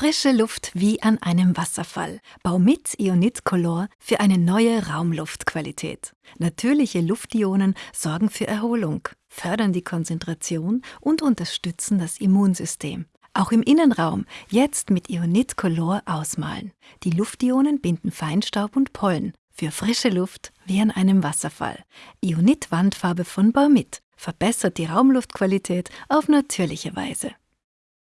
Frische Luft wie an einem Wasserfall. Baumit Ionit Color für eine neue Raumluftqualität. Natürliche Luftionen sorgen für Erholung, fördern die Konzentration und unterstützen das Immunsystem. Auch im Innenraum jetzt mit Ionit Color ausmalen. Die Luftionen binden Feinstaub und Pollen für frische Luft wie an einem Wasserfall. Ionit Wandfarbe von Baumit verbessert die Raumluftqualität auf natürliche Weise.